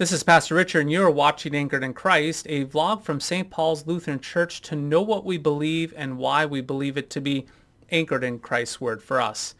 This is Pastor Richard, and you're watching Anchored in Christ, a vlog from St. Paul's Lutheran Church to know what we believe and why we believe it to be anchored in Christ's Word for us.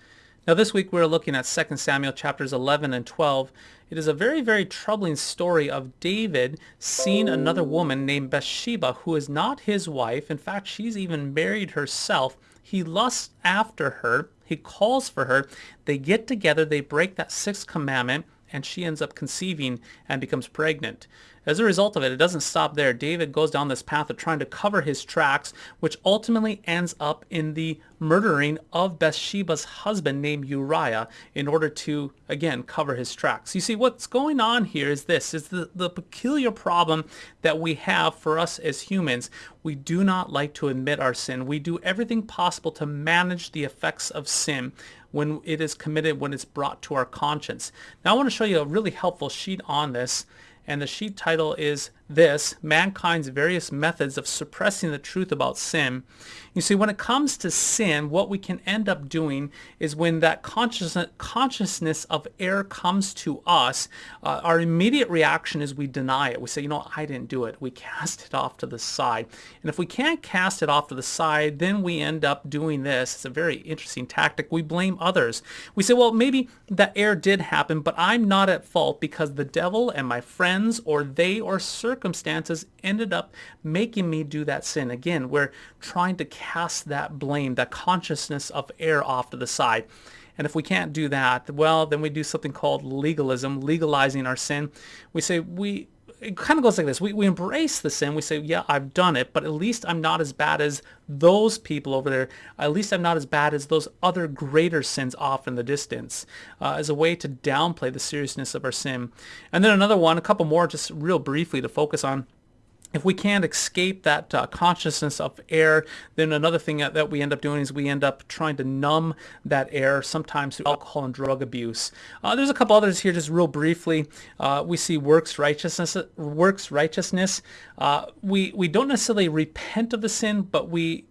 Now this week we're looking at 2 Samuel chapters 11 and 12. It is a very, very troubling story of David seeing another woman named Bathsheba who is not his wife. In fact, she's even married herself. He lusts after her. He calls for her. They get together. They break that sixth commandment and she ends up conceiving and becomes pregnant. As a result of it, it doesn't stop there. David goes down this path of trying to cover his tracks, which ultimately ends up in the murdering of Bathsheba's husband named Uriah in order to, again, cover his tracks. You see, what's going on here is this, is the, the peculiar problem that we have for us as humans. We do not like to admit our sin. We do everything possible to manage the effects of sin when it is committed, when it's brought to our conscience. Now I want to show you a really helpful sheet on this and the sheet title is this, Mankind's Various Methods of Suppressing the Truth About Sin. You see, when it comes to sin, what we can end up doing is when that consciousness, consciousness of error comes to us, uh, our immediate reaction is we deny it. We say, you know, I didn't do it. We cast it off to the side. And if we can't cast it off to the side, then we end up doing this. It's a very interesting tactic. We blame others. We say, well, maybe that error did happen, but I'm not at fault because the devil and my friends or they or circumstances circumstances ended up making me do that sin. Again, we're trying to cast that blame, that consciousness of error off to the side. And if we can't do that, well, then we do something called legalism, legalizing our sin. We say we it kind of goes like this. We, we embrace the sin. We say, yeah, I've done it, but at least I'm not as bad as those people over there. At least I'm not as bad as those other greater sins off in the distance uh, as a way to downplay the seriousness of our sin. And then another one, a couple more just real briefly to focus on if we can't escape that uh, consciousness of error, then another thing that, that, we end up doing is we end up trying to numb that error, sometimes through alcohol and drug abuse. Uh, there's a couple others here, just real briefly. Uh, we see works righteousness. Works righteousness. Uh, we we don't necessarily repent of the sin, but we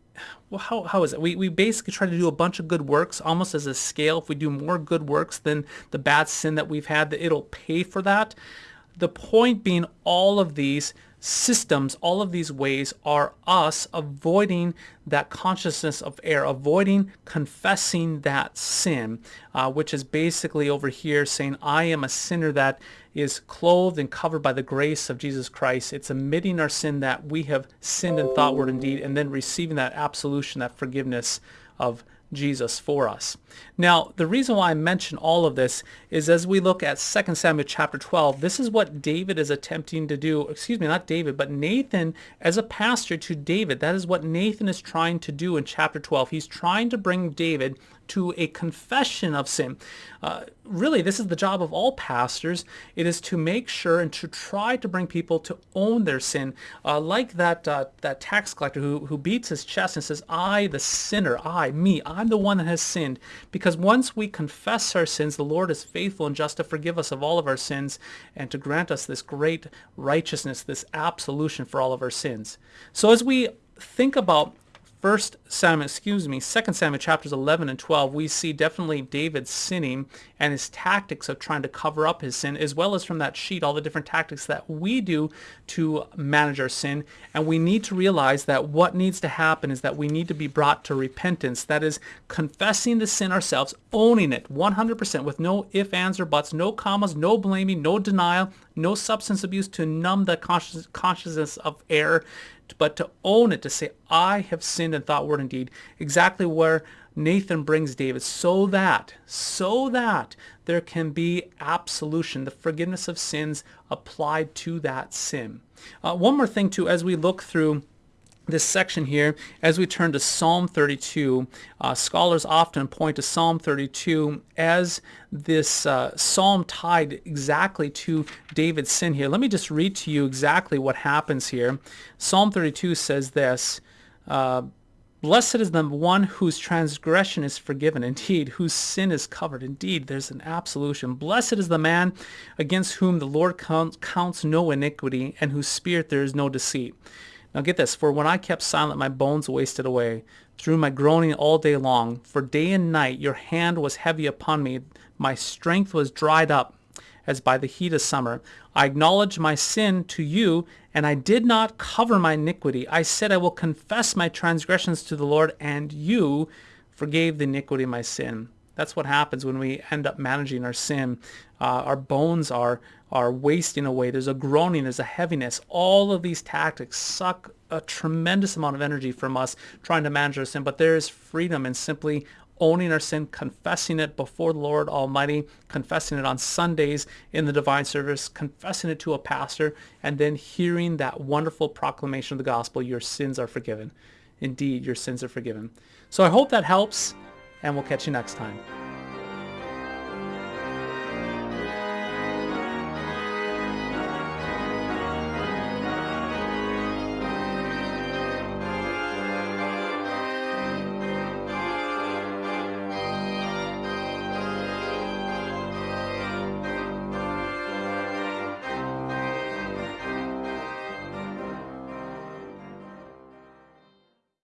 well, how, how is it? We, we basically try to do a bunch of good works almost as a scale. If we do more good works than the bad sin that we've had, that it'll pay for that. The point being all of these systems, all of these ways are us avoiding that consciousness of error, avoiding confessing that sin, uh, which is basically over here saying, I am a sinner that is clothed and covered by the grace of Jesus Christ. It's admitting our sin that we have sinned in thought, word, and deed, and then receiving that absolution, that forgiveness of Jesus for us. Now, the reason why I mention all of this is as we look at 2 Samuel chapter 12, this is what David is attempting to do, excuse me, not David, but Nathan as a pastor to David. That is what Nathan is trying to do in chapter 12. He's trying to bring David to a confession of sin. Uh, really, this is the job of all pastors. It is to make sure and to try to bring people to own their sin. Uh, like that uh, that tax collector who, who beats his chest and says, I, the sinner, I, me, I'm the one that has sinned. Because once we confess our sins, the Lord is faithful and just to forgive us of all of our sins and to grant us this great righteousness, this absolution for all of our sins. So as we think about First Samuel, excuse me, Second Samuel chapters 11 and 12, we see definitely David sinning and his tactics of trying to cover up his sin, as well as from that sheet, all the different tactics that we do to manage our sin. And we need to realize that what needs to happen is that we need to be brought to repentance. That is confessing the sin ourselves, owning it 100% with no ifs, ands, or buts, no commas, no blaming, no denial, no substance abuse to numb the conscious, consciousness of error but to own it, to say, I have sinned in thought, word, and deed, exactly where Nathan brings David, so that, so that there can be absolution, the forgiveness of sins applied to that sin. Uh, one more thing too, as we look through this section here, as we turn to Psalm 32, uh, scholars often point to Psalm 32 as this uh, psalm tied exactly to David's sin here. Let me just read to you exactly what happens here. Psalm 32 says this, uh, Blessed is the one whose transgression is forgiven, indeed, whose sin is covered. Indeed, there's an absolution. Blessed is the man against whom the Lord counts, counts no iniquity, and whose spirit there is no deceit. Now get this, for when I kept silent, my bones wasted away through my groaning all day long. For day and night your hand was heavy upon me. My strength was dried up as by the heat of summer. I acknowledged my sin to you, and I did not cover my iniquity. I said, I will confess my transgressions to the Lord, and you forgave the iniquity of my sin. That's what happens when we end up managing our sin. Uh, our bones are are wasting away. There's a groaning, there's a heaviness. All of these tactics suck a tremendous amount of energy from us trying to manage our sin, but there is freedom in simply owning our sin, confessing it before the Lord Almighty, confessing it on Sundays in the divine service, confessing it to a pastor, and then hearing that wonderful proclamation of the gospel, your sins are forgiven. Indeed, your sins are forgiven. So I hope that helps and we'll catch you next time.